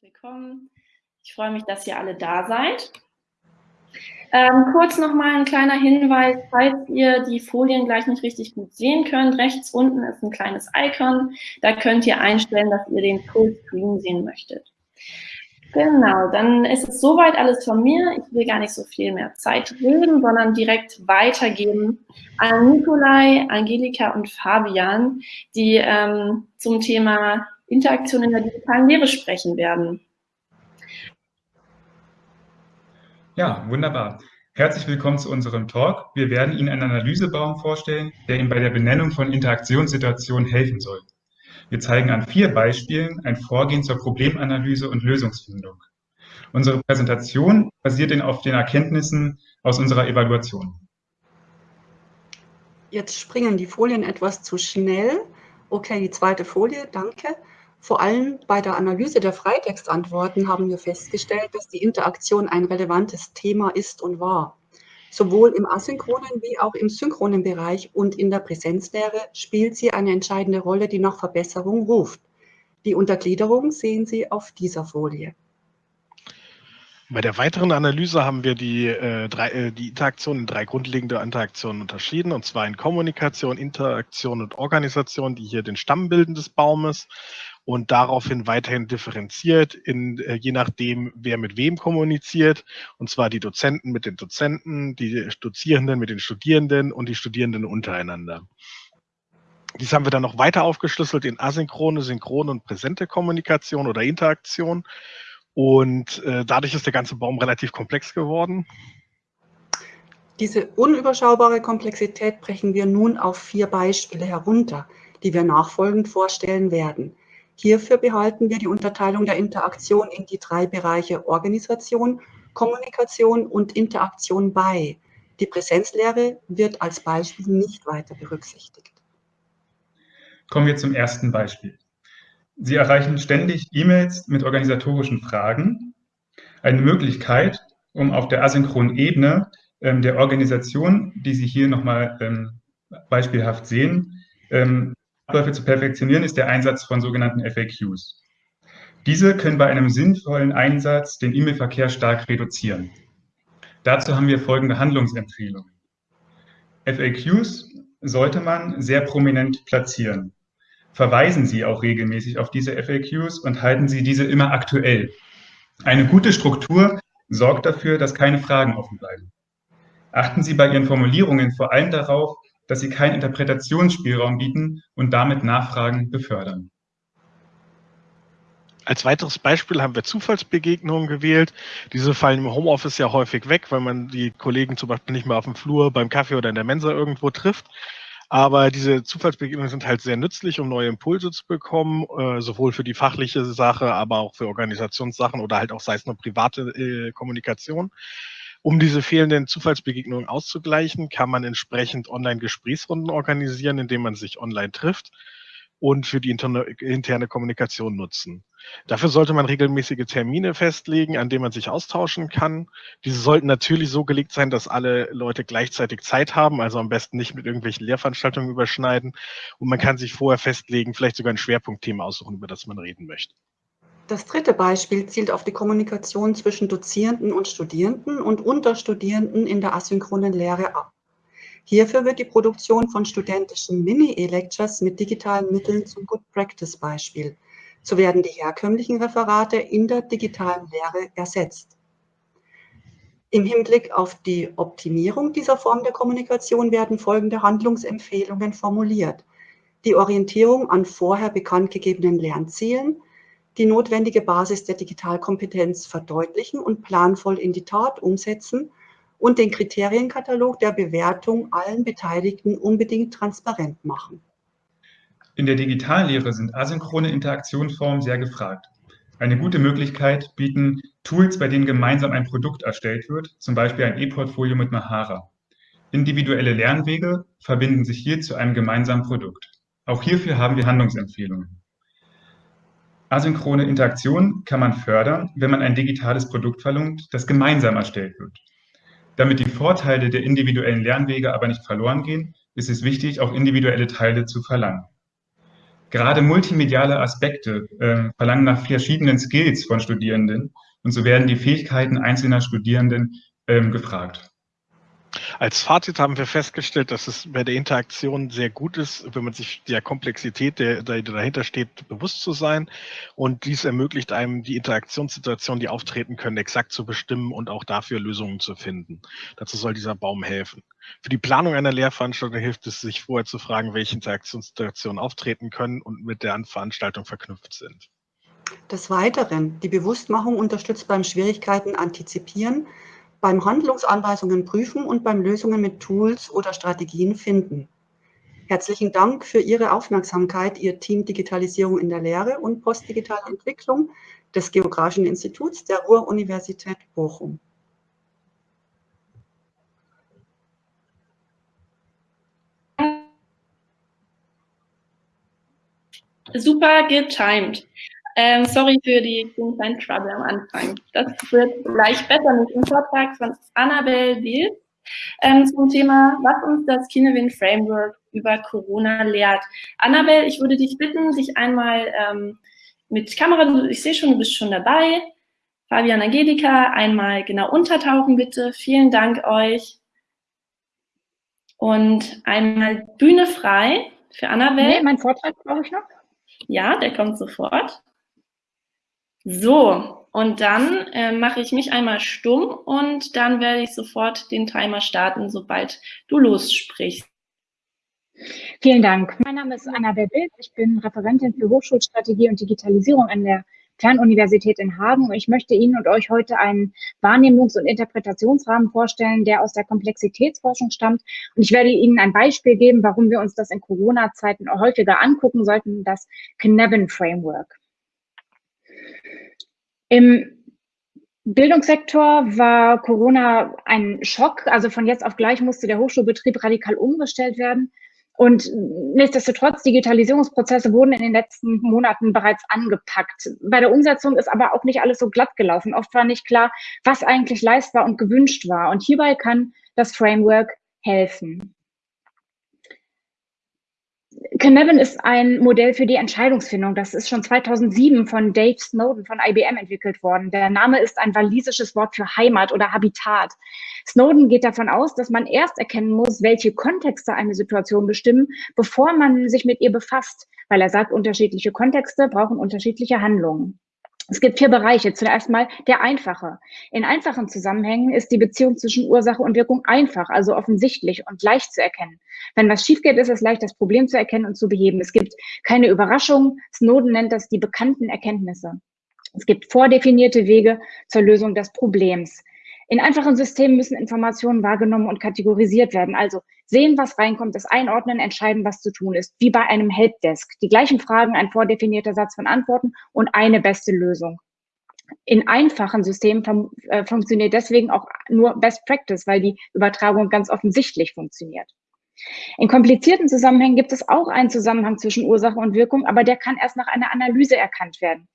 willkommen. Ich freue mich, dass ihr alle da seid. Ähm, kurz nochmal ein kleiner Hinweis, falls ihr die Folien gleich nicht richtig gut sehen könnt, rechts unten ist ein kleines Icon, da könnt ihr einstellen, dass ihr den Fullscreen sehen möchtet. Genau, dann ist es soweit alles von mir. Ich will gar nicht so viel mehr Zeit reden, sondern direkt weitergeben an Nikolai, Angelika und Fabian, die ähm, zum Thema Interaktion in der digitalen Lehre sprechen werden. Ja, wunderbar. Herzlich willkommen zu unserem Talk. Wir werden Ihnen einen Analysebaum vorstellen, der Ihnen bei der Benennung von Interaktionssituationen helfen soll. Wir zeigen an vier Beispielen ein Vorgehen zur Problemanalyse und Lösungsfindung. Unsere Präsentation basiert auf den Erkenntnissen aus unserer Evaluation. Jetzt springen die Folien etwas zu schnell. Okay, die zweite Folie, danke. Vor allem bei der Analyse der Freitextantworten haben wir festgestellt, dass die Interaktion ein relevantes Thema ist und war. Sowohl im asynchronen wie auch im synchronen Bereich und in der Präsenzlehre spielt sie eine entscheidende Rolle, die nach Verbesserung ruft. Die Untergliederung sehen Sie auf dieser Folie. Bei der weiteren Analyse haben wir die, äh, drei, äh, die Interaktion in drei grundlegende Interaktionen unterschieden, und zwar in Kommunikation, Interaktion und Organisation, die hier den Stamm bilden des Baumes und daraufhin weiterhin differenziert, in, äh, je nachdem, wer mit wem kommuniziert, und zwar die Dozenten mit den Dozenten, die Dozierenden mit den Studierenden und die Studierenden untereinander. Dies haben wir dann noch weiter aufgeschlüsselt in asynchrone, synchrone und präsente Kommunikation oder Interaktion. Und äh, dadurch ist der ganze Baum relativ komplex geworden. Diese unüberschaubare Komplexität brechen wir nun auf vier Beispiele herunter, die wir nachfolgend vorstellen werden. Hierfür behalten wir die Unterteilung der Interaktion in die drei Bereiche Organisation, Kommunikation und Interaktion bei. Die Präsenzlehre wird als Beispiel nicht weiter berücksichtigt. Kommen wir zum ersten Beispiel. Sie erreichen ständig E-Mails mit organisatorischen Fragen. Eine Möglichkeit, um auf der asynchronen Ebene ähm, der Organisation, die Sie hier nochmal ähm, beispielhaft sehen, ähm, Abläufe zu perfektionieren, ist der Einsatz von sogenannten FAQs. Diese können bei einem sinnvollen Einsatz den E-Mail-Verkehr stark reduzieren. Dazu haben wir folgende Handlungsempfehlungen. FAQs sollte man sehr prominent platzieren. Verweisen Sie auch regelmäßig auf diese FAQs und halten Sie diese immer aktuell. Eine gute Struktur sorgt dafür, dass keine Fragen offen bleiben. Achten Sie bei Ihren Formulierungen vor allem darauf, dass sie keinen Interpretationsspielraum bieten und damit Nachfragen befördern. Als weiteres Beispiel haben wir Zufallsbegegnungen gewählt. Diese fallen im Homeoffice ja häufig weg, weil man die Kollegen zum Beispiel nicht mehr auf dem Flur, beim Kaffee oder in der Mensa irgendwo trifft. Aber diese Zufallsbegegnungen sind halt sehr nützlich, um neue Impulse zu bekommen, äh, sowohl für die fachliche Sache, aber auch für Organisationssachen oder halt auch sei es nur private äh, Kommunikation. Um diese fehlenden Zufallsbegegnungen auszugleichen, kann man entsprechend Online-Gesprächsrunden organisieren, indem man sich online trifft und für die interne, Kommunikation nutzen. Dafür sollte man regelmäßige Termine festlegen, an denen man sich austauschen kann. Diese sollten natürlich so gelegt sein, dass alle Leute gleichzeitig Zeit haben, also am besten nicht mit irgendwelchen Lehrveranstaltungen überschneiden. Und man kann sich vorher festlegen, vielleicht sogar ein Schwerpunktthema aussuchen, über das man reden möchte. Das dritte Beispiel zielt auf die Kommunikation zwischen Dozierenden und Studierenden und unter Studierenden in der asynchronen Lehre ab. Hierfür wird die Produktion von studentischen Mini-E-Lectures mit digitalen Mitteln zum Good-Practice-Beispiel. So werden die herkömmlichen Referate in der digitalen Lehre ersetzt. Im Hinblick auf die Optimierung dieser Form der Kommunikation werden folgende Handlungsempfehlungen formuliert. Die Orientierung an vorher bekannt gegebenen Lernzielen, die notwendige Basis der Digitalkompetenz verdeutlichen und planvoll in die Tat umsetzen und den Kriterienkatalog der Bewertung allen Beteiligten unbedingt transparent machen. In der Digitallehre sind asynchrone Interaktionsformen sehr gefragt. Eine gute Möglichkeit bieten Tools, bei denen gemeinsam ein Produkt erstellt wird, zum Beispiel ein E-Portfolio mit Mahara. Individuelle Lernwege verbinden sich hier zu einem gemeinsamen Produkt. Auch hierfür haben wir Handlungsempfehlungen. Asynchrone Interaktion kann man fördern, wenn man ein digitales Produkt verlangt, das gemeinsam erstellt wird. Damit die Vorteile der individuellen Lernwege aber nicht verloren gehen, ist es wichtig, auch individuelle Teile zu verlangen. Gerade multimediale Aspekte äh, verlangen nach verschiedenen Skills von Studierenden und so werden die Fähigkeiten einzelner Studierenden ähm, gefragt. Als Fazit haben wir festgestellt, dass es bei der Interaktion sehr gut ist, wenn man sich der Komplexität, der, der dahinter steht, bewusst zu sein. Und dies ermöglicht einem, die Interaktionssituationen, die auftreten können, exakt zu bestimmen und auch dafür Lösungen zu finden. Dazu soll dieser Baum helfen. Für die Planung einer Lehrveranstaltung hilft es, sich vorher zu fragen, welche Interaktionssituationen auftreten können und mit der Veranstaltung verknüpft sind. Des Weiteren, die Bewusstmachung unterstützt beim Schwierigkeiten antizipieren, beim Handlungsanweisungen prüfen und beim Lösungen mit Tools oder Strategien finden. Herzlichen Dank für Ihre Aufmerksamkeit, Ihr Team Digitalisierung in der Lehre und postdigitale Entwicklung des Geografischen Instituts der Ruhr-Universität Bochum. Super getimed. Ähm, sorry für die kleinen Trouble am Anfang. Das wird gleich besser mit dem Vortrag von Annabelle Wild ähm, zum Thema, was uns das Kinewin Framework über Corona lehrt. Annabelle, ich würde dich bitten, dich einmal ähm, mit Kamera, ich sehe schon, du bist schon dabei. Fabian Angelika, einmal genau untertauchen bitte. Vielen Dank euch. Und einmal Bühne frei für Annabelle. Nee, mein Vortrag brauche ich noch. Ja, der kommt sofort. So, und dann äh, mache ich mich einmal stumm und dann werde ich sofort den Timer starten, sobald du lossprichst. Vielen Dank. Mein Name ist Anna Wild. Ich bin Referentin für Hochschulstrategie und Digitalisierung an der Fernuniversität in Hagen. Und ich möchte Ihnen und euch heute einen Wahrnehmungs- und Interpretationsrahmen vorstellen, der aus der Komplexitätsforschung stammt. Und ich werde Ihnen ein Beispiel geben, warum wir uns das in Corona-Zeiten häufiger angucken sollten, das Knebben Framework. Im Bildungssektor war Corona ein Schock. Also von jetzt auf gleich musste der Hochschulbetrieb radikal umgestellt werden. Und nichtsdestotrotz, Digitalisierungsprozesse wurden in den letzten Monaten bereits angepackt. Bei der Umsetzung ist aber auch nicht alles so glatt gelaufen. Oft war nicht klar, was eigentlich leistbar und gewünscht war. Und hierbei kann das Framework helfen. Cynefin ist ein Modell für die Entscheidungsfindung. Das ist schon 2007 von Dave Snowden von IBM entwickelt worden. Der Name ist ein walisisches Wort für Heimat oder Habitat. Snowden geht davon aus, dass man erst erkennen muss, welche Kontexte eine Situation bestimmen, bevor man sich mit ihr befasst, weil er sagt, unterschiedliche Kontexte brauchen unterschiedliche Handlungen. Es gibt vier Bereiche. Zuerst mal der einfache. In einfachen Zusammenhängen ist die Beziehung zwischen Ursache und Wirkung einfach, also offensichtlich und leicht zu erkennen. Wenn was schief geht, ist es leicht, das Problem zu erkennen und zu beheben. Es gibt keine Überraschung. Snowden nennt das die bekannten Erkenntnisse. Es gibt vordefinierte Wege zur Lösung des Problems. In einfachen Systemen müssen Informationen wahrgenommen und kategorisiert werden. Also sehen, was reinkommt, das einordnen, entscheiden, was zu tun ist. Wie bei einem Helpdesk. Die gleichen Fragen, ein vordefinierter Satz von Antworten und eine beste Lösung. In einfachen Systemen äh, funktioniert deswegen auch nur Best Practice, weil die Übertragung ganz offensichtlich funktioniert. In komplizierten Zusammenhängen gibt es auch einen Zusammenhang zwischen Ursache und Wirkung, aber der kann erst nach einer Analyse erkannt werden.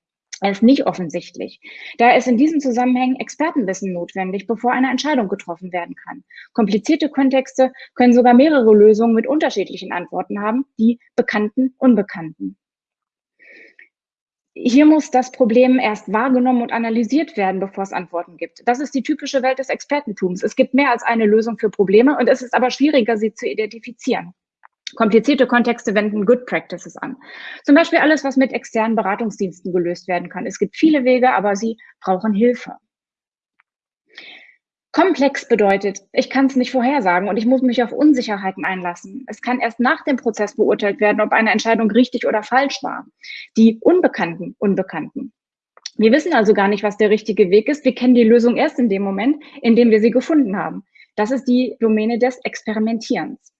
Ist nicht offensichtlich. Da ist in diesen Zusammenhängen Expertenwissen notwendig, bevor eine Entscheidung getroffen werden kann. Komplizierte Kontexte können sogar mehrere Lösungen mit unterschiedlichen Antworten haben, die bekannten, unbekannten. Hier muss das Problem erst wahrgenommen und analysiert werden, bevor es Antworten gibt. Das ist die typische Welt des Expertentums. Es gibt mehr als eine Lösung für Probleme und es ist aber schwieriger, sie zu identifizieren. Komplizierte Kontexte wenden Good Practices an. Zum Beispiel alles, was mit externen Beratungsdiensten gelöst werden kann. Es gibt viele Wege, aber sie brauchen Hilfe. Komplex bedeutet, ich kann es nicht vorhersagen und ich muss mich auf Unsicherheiten einlassen. Es kann erst nach dem Prozess beurteilt werden, ob eine Entscheidung richtig oder falsch war. Die Unbekannten, Unbekannten. Wir wissen also gar nicht, was der richtige Weg ist. Wir kennen die Lösung erst in dem Moment, in dem wir sie gefunden haben. Das ist die Domäne des Experimentierens.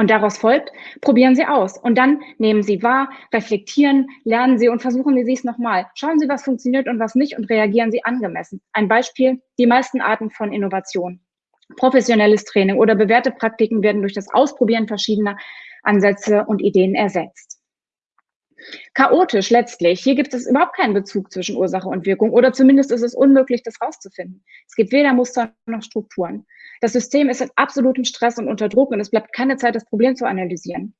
Und daraus folgt, probieren Sie aus. Und dann nehmen Sie wahr, reflektieren, lernen Sie und versuchen Sie es nochmal. Schauen Sie, was funktioniert und was nicht und reagieren Sie angemessen. Ein Beispiel, die meisten Arten von Innovation. Professionelles Training oder bewährte Praktiken werden durch das Ausprobieren verschiedener Ansätze und Ideen ersetzt. Chaotisch letztlich. Hier gibt es überhaupt keinen Bezug zwischen Ursache und Wirkung oder zumindest ist es unmöglich, das rauszufinden. Es gibt weder Muster noch Strukturen. Das System ist in absolutem Stress und unter Druck und es bleibt keine Zeit, das Problem zu analysieren.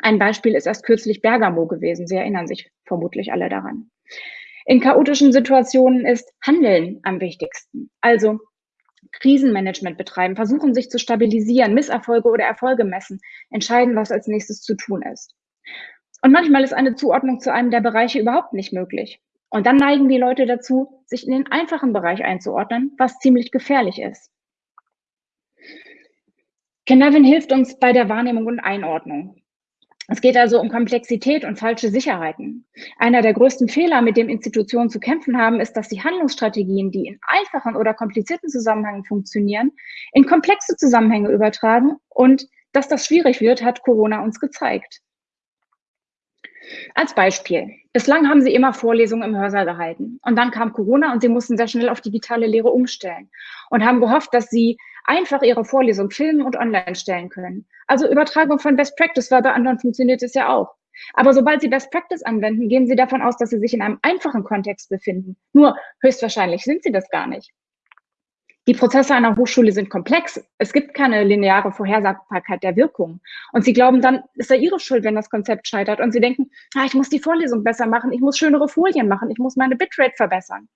Ein Beispiel ist erst kürzlich Bergamo gewesen. Sie erinnern sich vermutlich alle daran. In chaotischen Situationen ist Handeln am wichtigsten. Also Krisenmanagement betreiben, versuchen sich zu stabilisieren, Misserfolge oder Erfolge messen, entscheiden, was als nächstes zu tun ist. Und manchmal ist eine Zuordnung zu einem der Bereiche überhaupt nicht möglich. Und dann neigen die Leute dazu, sich in den einfachen Bereich einzuordnen, was ziemlich gefährlich ist. Kenevin hilft uns bei der Wahrnehmung und Einordnung. Es geht also um Komplexität und falsche Sicherheiten. Einer der größten Fehler, mit dem Institutionen zu kämpfen haben, ist, dass sie Handlungsstrategien, die in einfachen oder komplizierten Zusammenhängen funktionieren, in komplexe Zusammenhänge übertragen und dass das schwierig wird, hat Corona uns gezeigt. Als Beispiel. Bislang haben Sie immer Vorlesungen im Hörsaal gehalten. Und dann kam Corona und Sie mussten sehr schnell auf digitale Lehre umstellen und haben gehofft, dass Sie einfach Ihre Vorlesung filmen und online stellen können. Also Übertragung von Best Practice, weil bei anderen funktioniert es ja auch. Aber sobald Sie Best Practice anwenden, gehen Sie davon aus, dass Sie sich in einem einfachen Kontext befinden. Nur höchstwahrscheinlich sind Sie das gar nicht. Die Prozesse einer Hochschule sind komplex. Es gibt keine lineare Vorhersagbarkeit der Wirkung. Und sie glauben dann, ist ja ihre Schuld, wenn das Konzept scheitert. Und sie denken, ah, ich muss die Vorlesung besser machen, ich muss schönere Folien machen, ich muss meine Bitrate verbessern.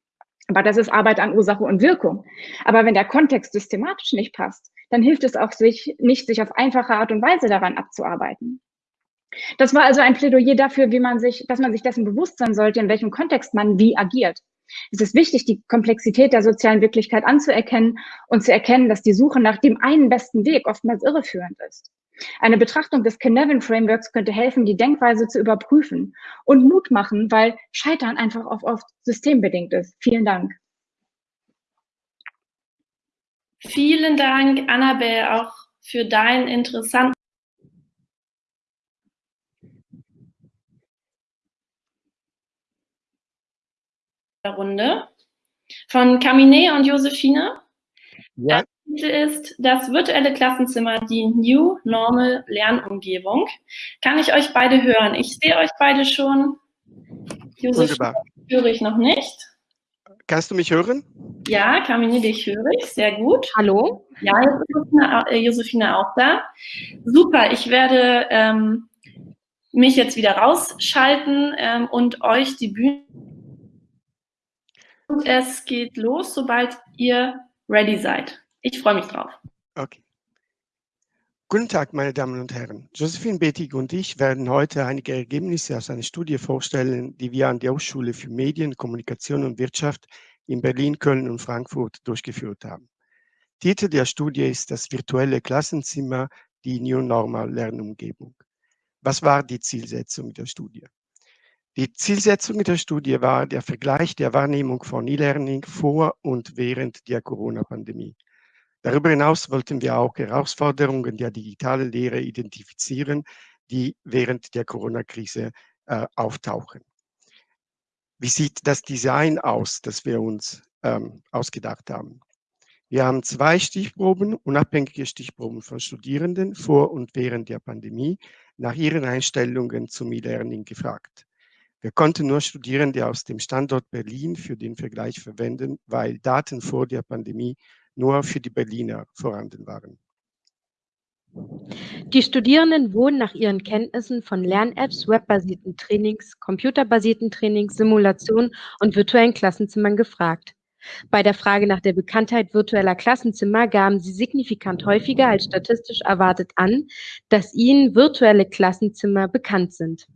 Aber das ist Arbeit an Ursache und Wirkung. Aber wenn der Kontext systematisch nicht passt, dann hilft es auch sich nicht, sich auf einfache Art und Weise daran abzuarbeiten. Das war also ein Plädoyer dafür, wie man sich, dass man sich dessen bewusst sein sollte, in welchem Kontext man wie agiert. Es ist wichtig, die Komplexität der sozialen Wirklichkeit anzuerkennen und zu erkennen, dass die Suche nach dem einen besten Weg oftmals irreführend ist. Eine Betrachtung des Cynefin-Frameworks könnte helfen, die Denkweise zu überprüfen und Mut machen, weil Scheitern einfach oft, oft systembedingt ist. Vielen Dank. Vielen Dank, Annabelle, auch für deinen interessanten Runde von Camine und Josephine. Ja. Der Titel ist Das virtuelle Klassenzimmer, die New Normal Lernumgebung. Kann ich euch beide hören? Ich sehe euch beide schon. Josephine höre ich noch nicht. Kannst du mich hören? Ja, Camine, dich höre ich. Sehr gut. Hallo? Ja, jetzt ist Josephine auch da. Super, ich werde ähm, mich jetzt wieder rausschalten ähm, und euch die Bühne und es geht los, sobald ihr ready seid. Ich freue mich drauf. Okay. Guten Tag, meine Damen und Herren. Josephine Bettig und ich werden heute einige Ergebnisse aus einer Studie vorstellen, die wir an der Hochschule für Medien, Kommunikation und Wirtschaft in Berlin, Köln und Frankfurt durchgeführt haben. Titel der Studie ist das virtuelle Klassenzimmer, die New Normal Lernumgebung. Was war die Zielsetzung der Studie? Die Zielsetzung der Studie war der Vergleich der Wahrnehmung von E-Learning vor und während der Corona-Pandemie. Darüber hinaus wollten wir auch Herausforderungen der digitalen Lehre identifizieren, die während der Corona-Krise äh, auftauchen. Wie sieht das Design aus, das wir uns ähm, ausgedacht haben? Wir haben zwei Stichproben, unabhängige Stichproben von Studierenden vor und während der Pandemie nach ihren Einstellungen zum E-Learning gefragt. Wir konnten nur Studierende aus dem Standort Berlin für den Vergleich verwenden, weil Daten vor der Pandemie nur für die Berliner vorhanden waren. Die Studierenden wurden nach ihren Kenntnissen von Lern-Apps, webbasierten Trainings, computerbasierten Trainings, Simulationen und virtuellen Klassenzimmern gefragt. Bei der Frage nach der Bekanntheit virtueller Klassenzimmer gaben sie signifikant häufiger als statistisch erwartet an, dass ihnen virtuelle Klassenzimmer bekannt sind.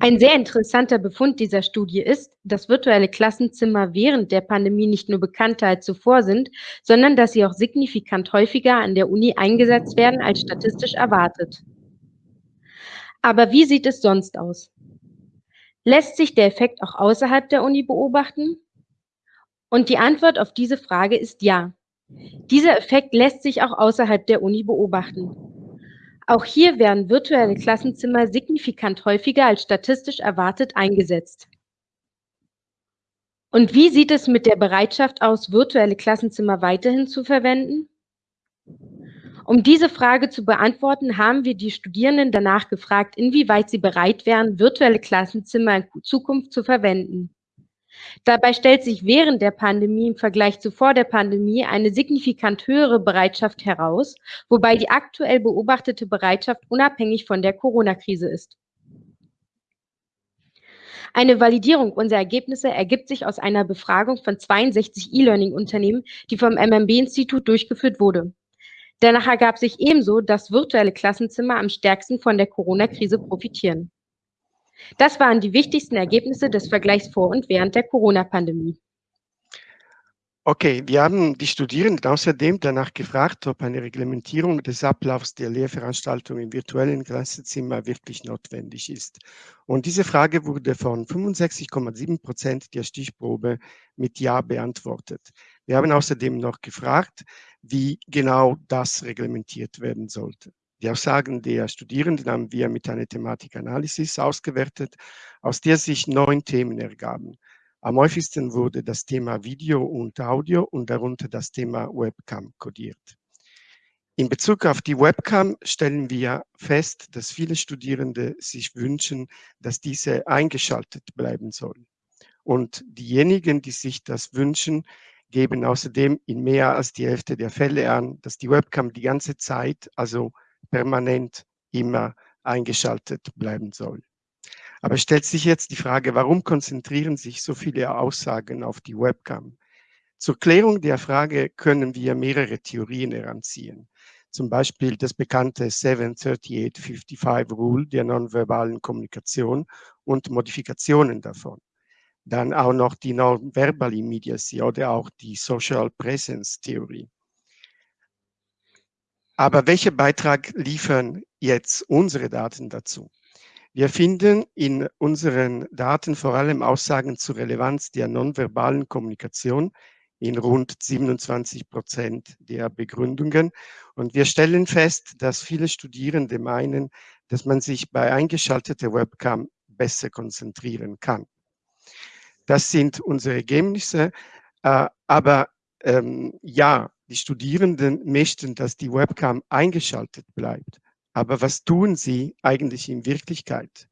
Ein sehr interessanter Befund dieser Studie ist, dass virtuelle Klassenzimmer während der Pandemie nicht nur bekannter als zuvor sind, sondern dass sie auch signifikant häufiger an der Uni eingesetzt werden als statistisch erwartet. Aber wie sieht es sonst aus? Lässt sich der Effekt auch außerhalb der Uni beobachten? Und die Antwort auf diese Frage ist ja. Dieser Effekt lässt sich auch außerhalb der Uni beobachten. Auch hier werden virtuelle Klassenzimmer signifikant häufiger als statistisch erwartet eingesetzt. Und wie sieht es mit der Bereitschaft aus, virtuelle Klassenzimmer weiterhin zu verwenden? Um diese Frage zu beantworten, haben wir die Studierenden danach gefragt, inwieweit sie bereit wären, virtuelle Klassenzimmer in Zukunft zu verwenden. Dabei stellt sich während der Pandemie im Vergleich zu vor der Pandemie eine signifikant höhere Bereitschaft heraus, wobei die aktuell beobachtete Bereitschaft unabhängig von der Corona-Krise ist. Eine Validierung unserer Ergebnisse ergibt sich aus einer Befragung von 62 E-Learning-Unternehmen, die vom MMB-Institut durchgeführt wurde. Danach ergab sich ebenso, dass virtuelle Klassenzimmer am stärksten von der Corona-Krise profitieren. Das waren die wichtigsten Ergebnisse des Vergleichs vor und während der Corona-Pandemie. Okay, wir haben die Studierenden außerdem danach gefragt, ob eine Reglementierung des Ablaufs der Lehrveranstaltungen im virtuellen Klassenzimmer wirklich notwendig ist. Und diese Frage wurde von 65,7 Prozent der Stichprobe mit Ja beantwortet. Wir haben außerdem noch gefragt, wie genau das reglementiert werden sollte. Die Aussagen der Studierenden haben wir mit einer Thematikanalysis ausgewertet, aus der sich neun Themen ergaben. Am häufigsten wurde das Thema Video und Audio und darunter das Thema Webcam kodiert. In Bezug auf die Webcam stellen wir fest, dass viele Studierende sich wünschen, dass diese eingeschaltet bleiben soll. Und diejenigen, die sich das wünschen, geben außerdem in mehr als die Hälfte der Fälle an, dass die Webcam die ganze Zeit, also permanent immer eingeschaltet bleiben soll. Aber stellt sich jetzt die Frage, warum konzentrieren sich so viele Aussagen auf die Webcam? Zur Klärung der Frage können wir mehrere Theorien heranziehen. Zum Beispiel das bekannte 73855 Rule der nonverbalen Kommunikation und Modifikationen davon. Dann auch noch die Nonverbal Immediacy oder auch die Social Presence Theorie. Aber welchen Beitrag liefern jetzt unsere Daten dazu? Wir finden in unseren Daten vor allem Aussagen zur Relevanz der nonverbalen Kommunikation in rund 27 Prozent der Begründungen. Und wir stellen fest, dass viele Studierende meinen, dass man sich bei eingeschalteter Webcam besser konzentrieren kann. Das sind unsere Ergebnisse. Äh, aber ähm, ja, die Studierenden möchten, dass die Webcam eingeschaltet bleibt. Aber was tun sie eigentlich in Wirklichkeit?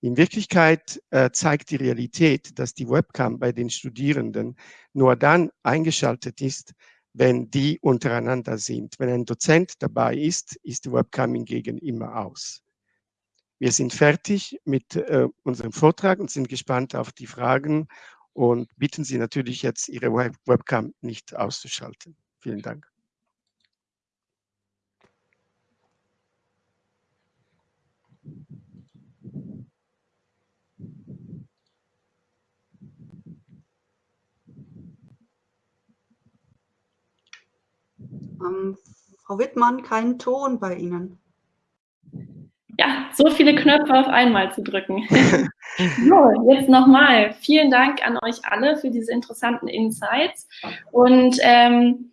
In Wirklichkeit äh, zeigt die Realität, dass die Webcam bei den Studierenden nur dann eingeschaltet ist, wenn die untereinander sind. Wenn ein Dozent dabei ist, ist die Webcam hingegen immer aus. Wir sind fertig mit äh, unserem Vortrag und sind gespannt auf die Fragen und bitten Sie natürlich jetzt, Ihre Web Webcam nicht auszuschalten. Vielen Dank. Ähm, Frau Wittmann, kein Ton bei Ihnen. Ja, so viele Knöpfe auf einmal zu drücken. so, jetzt nochmal. Vielen Dank an euch alle für diese interessanten Insights. Und ähm,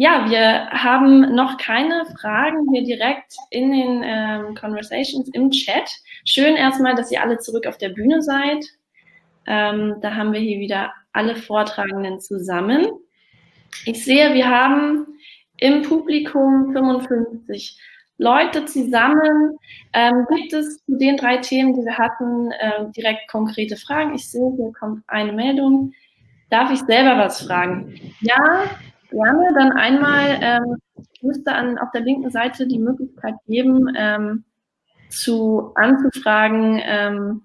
ja, wir haben noch keine Fragen hier direkt in den ähm, Conversations im Chat. Schön erstmal, dass ihr alle zurück auf der Bühne seid. Ähm, da haben wir hier wieder alle Vortragenden zusammen. Ich sehe, wir haben im Publikum 55 Leute zusammen. Ähm, gibt es zu den drei Themen, die wir hatten, äh, direkt konkrete Fragen? Ich sehe, hier kommt eine Meldung. Darf ich selber was fragen? Ja, gerne. Dann einmal, ähm, ich müsste an, auf der linken Seite die Möglichkeit geben, ähm, zu anzufragen, ähm,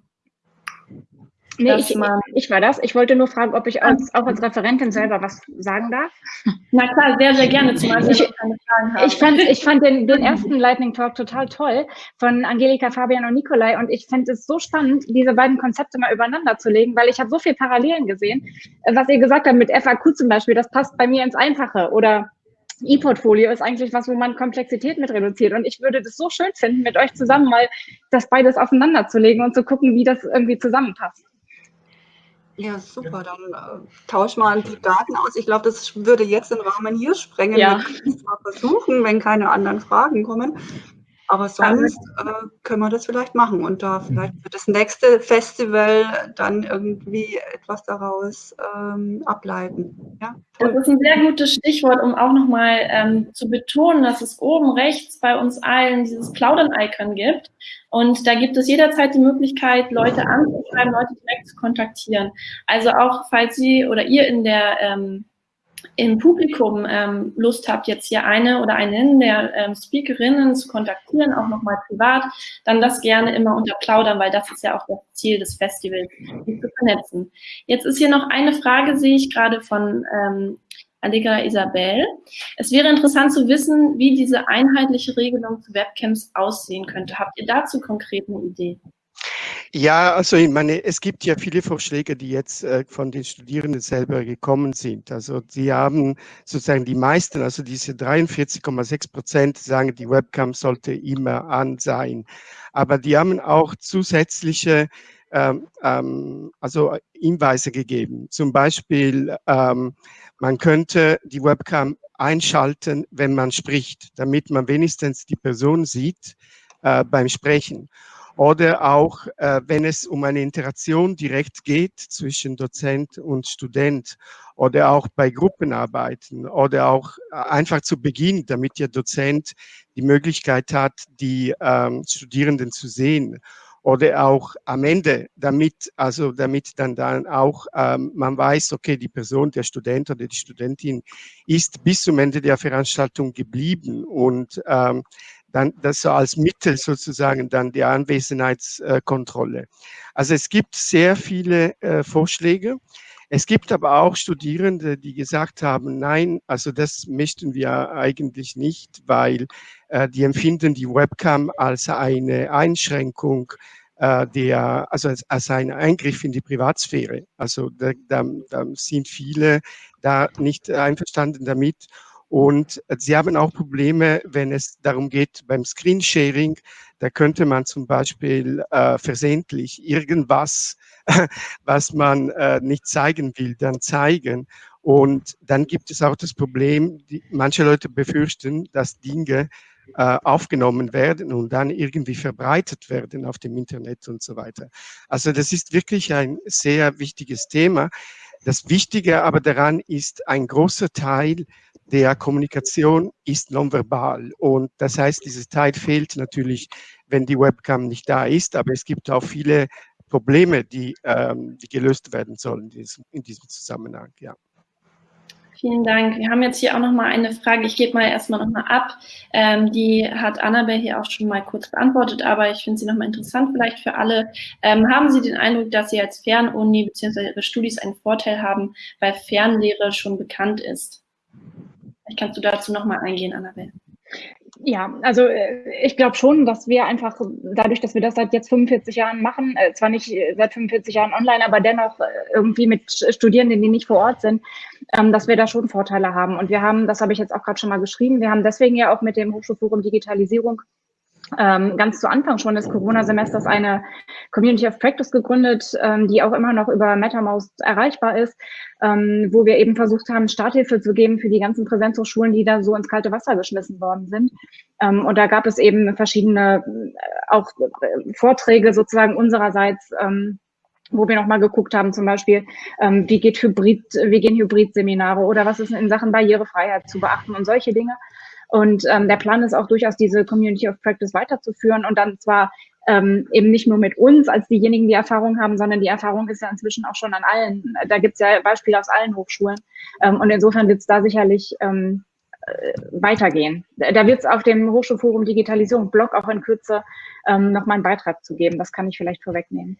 Nee, ich, ich, war das. Ich wollte nur fragen, ob ich als, auch als Referentin selber was sagen darf. Na klar, sehr, sehr gerne, ich, keine Fragen habe. Ich fand, ich fand den, den ersten Lightning Talk total toll von Angelika, Fabian und Nikolai und ich finde es so spannend, diese beiden Konzepte mal übereinander zu legen, weil ich habe so viele Parallelen gesehen. Was ihr gesagt habt mit FAQ zum Beispiel, das passt bei mir ins Einfache oder E-Portfolio ist eigentlich was, wo man Komplexität mit reduziert. Und ich würde das so schön finden, mit euch zusammen mal das beides aufeinander zu legen und zu gucken, wie das irgendwie zusammenpasst. Ja, super. Dann äh, tausch mal die Daten aus. Ich glaube, das würde jetzt den Rahmen hier sprengen. Ja. Wir können es mal versuchen, wenn keine anderen Fragen kommen. Aber sonst äh, können wir das vielleicht machen und da vielleicht für das nächste Festival dann irgendwie etwas daraus ähm, ableiten. Ja, das ist ein sehr gutes Stichwort, um auch nochmal ähm, zu betonen, dass es oben rechts bei uns allen dieses Plaudern-Icon gibt. Und da gibt es jederzeit die Möglichkeit, Leute anzuschreiben, Leute direkt zu kontaktieren. Also auch, falls Sie oder ihr in der ähm, im Publikum ähm, Lust habt, jetzt hier eine oder einen der ähm, Speakerinnen zu kontaktieren, auch nochmal privat, dann das gerne immer unter Plaudern, weil das ist ja auch das Ziel des Festivals, die zu vernetzen. Jetzt ist hier noch eine Frage, sehe ich gerade von ähm, Allegra Isabel. Es wäre interessant zu wissen, wie diese einheitliche Regelung zu Webcams aussehen könnte. Habt ihr dazu konkret eine Idee? Ja, also ich meine, es gibt ja viele Vorschläge, die jetzt äh, von den Studierenden selber gekommen sind. Also sie haben sozusagen die meisten, also diese 43,6 Prozent sagen, die Webcam sollte immer an sein. Aber die haben auch zusätzliche ähm, ähm, also Hinweise gegeben. Zum Beispiel, ähm, man könnte die Webcam einschalten, wenn man spricht, damit man wenigstens die Person sieht äh, beim Sprechen. Oder auch, äh, wenn es um eine Interaktion direkt geht zwischen Dozent und Student oder auch bei Gruppenarbeiten oder auch äh, einfach zu Beginn, damit der Dozent die Möglichkeit hat, die ähm, Studierenden zu sehen oder auch am Ende, damit, also damit dann, dann auch ähm, man weiß, okay, die Person, der Student oder die Studentin ist bis zum Ende der Veranstaltung geblieben und ähm, dann das so als Mittel sozusagen dann die Anwesenheitskontrolle. Also es gibt sehr viele äh, Vorschläge. Es gibt aber auch Studierende, die gesagt haben, nein, also das möchten wir eigentlich nicht, weil äh, die empfinden die Webcam als eine Einschränkung äh, der, also als, als ein Eingriff in die Privatsphäre. Also da, da, da sind viele da nicht einverstanden damit und sie haben auch Probleme, wenn es darum geht, beim Screensharing, da könnte man zum Beispiel äh, versehentlich irgendwas, was man äh, nicht zeigen will, dann zeigen. Und dann gibt es auch das Problem, die, manche Leute befürchten, dass Dinge äh, aufgenommen werden und dann irgendwie verbreitet werden auf dem Internet und so weiter. Also das ist wirklich ein sehr wichtiges Thema. Das Wichtige aber daran ist, ein großer Teil der Kommunikation ist nonverbal. Und das heißt, dieses Teil fehlt natürlich, wenn die Webcam nicht da ist. Aber es gibt auch viele Probleme, die, ähm, die gelöst werden sollen in diesem, in diesem Zusammenhang. Ja. Vielen Dank. Wir haben jetzt hier auch noch mal eine Frage. Ich gebe mal erstmal noch mal ab. Ähm, die hat Annabelle hier auch schon mal kurz beantwortet, aber ich finde sie noch mal interessant vielleicht für alle. Ähm, haben Sie den Eindruck, dass Sie als Fernuni bzw. Ihre Studis einen Vorteil haben, weil Fernlehre schon bekannt ist? Vielleicht kannst du dazu nochmal eingehen, Annabelle. Ja, also äh, ich glaube schon, dass wir einfach dadurch, dass wir das seit jetzt 45 Jahren machen, äh, zwar nicht äh, seit 45 Jahren online, aber dennoch irgendwie mit Studierenden, die nicht vor Ort sind, ähm, dass wir da schon Vorteile haben. Und wir haben, das habe ich jetzt auch gerade schon mal geschrieben, wir haben deswegen ja auch mit dem Hochschulforum Digitalisierung ähm, ganz zu Anfang schon des Corona-Semesters eine Community of Practice gegründet, ähm, die auch immer noch über MetaMouse erreichbar ist, ähm, wo wir eben versucht haben, Starthilfe zu geben für die ganzen Präsenzhochschulen, die da so ins kalte Wasser geschmissen worden sind. Ähm, und da gab es eben verschiedene äh, auch äh, Vorträge sozusagen unsererseits, ähm, wo wir nochmal geguckt haben, zum Beispiel, ähm, wie geht Hybrid, wie gehen Hybrid-Seminare oder was ist in Sachen Barrierefreiheit zu beachten und solche Dinge. Und ähm, der Plan ist auch durchaus, diese Community of Practice weiterzuführen und dann zwar ähm, eben nicht nur mit uns als diejenigen, die Erfahrung haben, sondern die Erfahrung ist ja inzwischen auch schon an allen. Da gibt es ja Beispiele aus allen Hochschulen. Ähm, und insofern wird es da sicherlich ähm, äh, weitergehen. Da wird es auf dem Hochschulforum Digitalisierung Blog auch in Kürze ähm, nochmal einen Beitrag zu geben. Das kann ich vielleicht vorwegnehmen.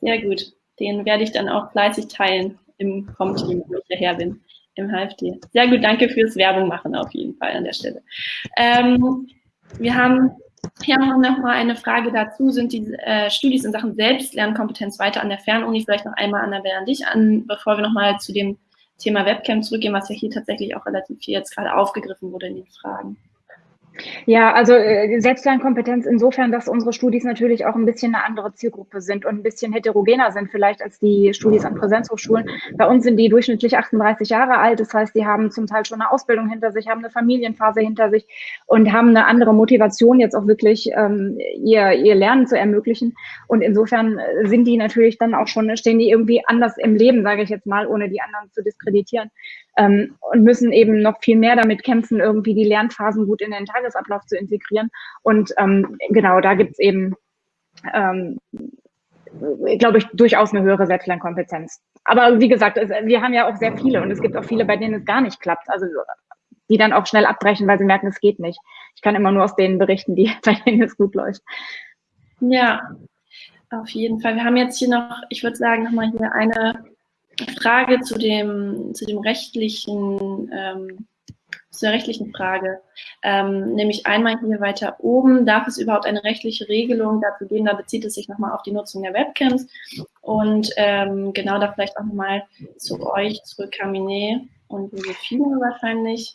Sehr gut. Den werde ich dann auch fleißig teilen im Com-Team, wo ich hierher bin im HFD. Sehr gut, danke fürs Werbung machen auf jeden Fall an der Stelle. Ähm, wir haben hier haben noch mal eine Frage dazu. Sind die äh, Studis in Sachen Selbstlernkompetenz weiter an der Fernuni? Vielleicht noch einmal, Annabelle, an dich an, bevor wir noch mal zu dem Thema Webcam zurückgehen, was ja hier tatsächlich auch relativ viel jetzt gerade aufgegriffen wurde in den Fragen. Ja, also äh, Selbstlernkompetenz insofern, dass unsere Studis natürlich auch ein bisschen eine andere Zielgruppe sind und ein bisschen heterogener sind vielleicht als die Studis an Präsenzhochschulen. Bei uns sind die durchschnittlich 38 Jahre alt, das heißt, die haben zum Teil schon eine Ausbildung hinter sich, haben eine Familienphase hinter sich und haben eine andere Motivation, jetzt auch wirklich ähm, ihr, ihr Lernen zu ermöglichen. Und insofern sind die natürlich dann auch schon, stehen die irgendwie anders im Leben, sage ich jetzt mal, ohne die anderen zu diskreditieren ähm, und müssen eben noch viel mehr damit kämpfen, irgendwie die Lernphasen gut in den Tagesablauf zu integrieren. Und ähm, genau, da gibt's eben, ähm, glaube ich, durchaus eine höhere Selbstlernkompetenz. Aber wie gesagt, es, wir haben ja auch sehr viele und es gibt auch viele, bei denen es gar nicht klappt. Also die dann auch schnell abbrechen, weil sie merken, es geht nicht. Ich kann immer nur aus denen berichten, die, bei denen es gut läuft. Ja, auf jeden Fall. Wir haben jetzt hier noch, ich würde sagen, nochmal hier eine Frage zu dem, zu dem rechtlichen, ähm, zu der rechtlichen Frage, ähm, nämlich einmal hier weiter oben, darf es überhaupt eine rechtliche Regelung dazu geben, da bezieht es sich nochmal auf die Nutzung der Webcams. Und ähm, genau da vielleicht auch nochmal zu euch zurück, Kamine und Josephine wahrscheinlich.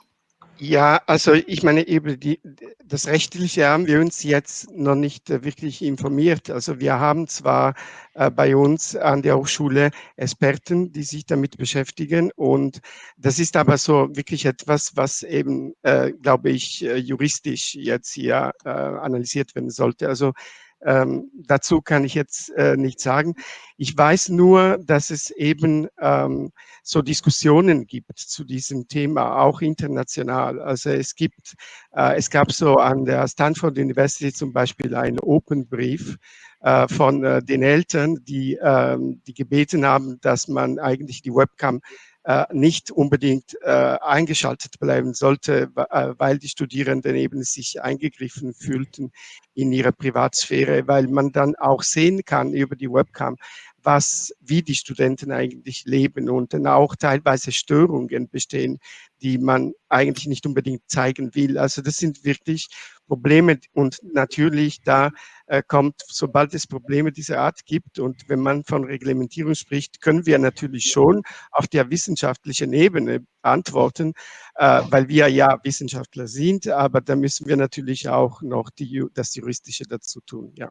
Ja, also ich meine, eben die, das Rechtliche haben wir uns jetzt noch nicht äh, wirklich informiert. Also wir haben zwar äh, bei uns an der Hochschule Experten, die sich damit beschäftigen und das ist aber so wirklich etwas, was eben, äh, glaube ich, äh, juristisch jetzt hier äh, analysiert werden sollte. Also ähm, dazu kann ich jetzt äh, nichts sagen. Ich weiß nur, dass es eben ähm, so Diskussionen gibt zu diesem Thema, auch international. Also es gibt, äh, es gab so an der Stanford University zum Beispiel einen Open Brief äh, von äh, den Eltern, die, ähm, die gebeten haben, dass man eigentlich die Webcam nicht unbedingt äh, eingeschaltet bleiben sollte, äh, weil die Studierenden eben sich eingegriffen fühlten in ihre Privatsphäre, weil man dann auch sehen kann über die Webcam, was, wie die Studenten eigentlich leben und dann auch teilweise Störungen bestehen, die man eigentlich nicht unbedingt zeigen will. Also das sind wirklich Probleme und natürlich da äh, kommt, sobald es Probleme dieser Art gibt und wenn man von Reglementierung spricht, können wir natürlich schon auf der wissenschaftlichen Ebene antworten, äh, weil wir ja Wissenschaftler sind, aber da müssen wir natürlich auch noch die, das Juristische dazu tun, ja.